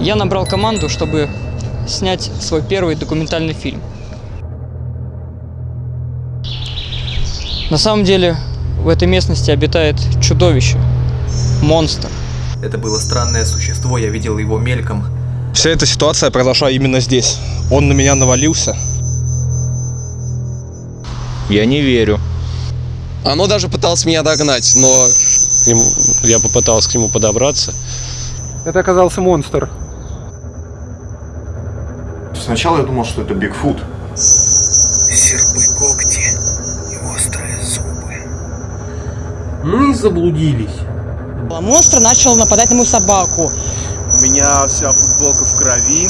я набрал команду, чтобы снять свой первый документальный фильм. На самом деле в этой местности обитает чудовище, монстр. Это было странное существо, я видел его мельком. Вся эта ситуация произошла именно здесь. Он на меня навалился. Я не верю. Оно даже пыталось меня догнать, но я попытался к нему подобраться. Это оказался монстр. Сначала я думал, что это Бигфут. Серпы когти и острые зубы. И заблудились. Монстр начал нападать на мою собаку. у меня вся футболка в крови,